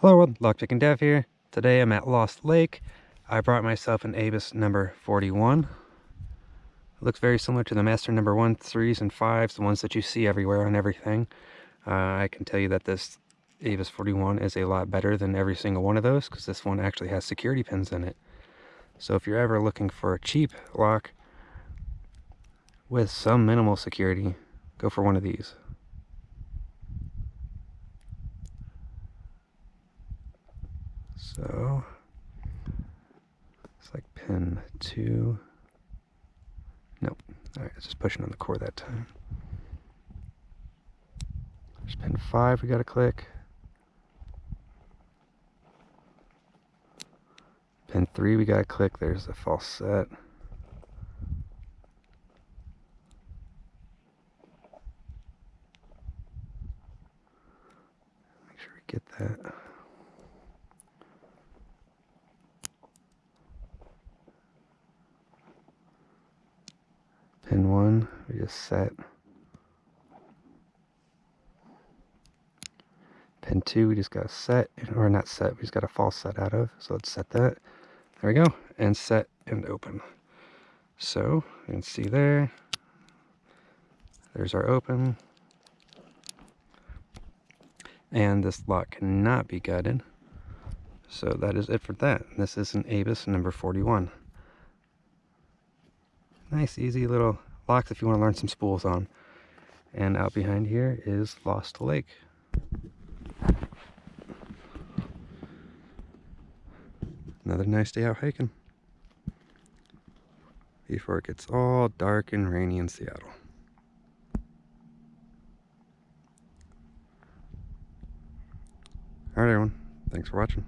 Hello world, Lockpicking Dev here. Today I'm at Lost Lake. I brought myself an Abus number 41. It looks very similar to the Master number 1, 3s, and 5s, the ones that you see everywhere on everything. Uh, I can tell you that this Abus 41 is a lot better than every single one of those because this one actually has security pins in it. So if you're ever looking for a cheap lock with some minimal security, go for one of these. So it's like pin two. Nope. All right, it's just pushing on the core that time. There's pin five we got to click. Pin three we got to click. There's a false set. Make sure we get that. Pin one we just set. Pin two we just got set or not set we just got a false set out of. So let's set that. There we go. And set and open. So you can see there. There's our open. And this lock cannot be gutted. So that is it for that. This is an Abus number 41 nice easy little locks if you want to learn some spools on. And out behind here is Lost Lake. Another nice day out hiking. Before it gets all dark and rainy in Seattle. Alright everyone. Thanks for watching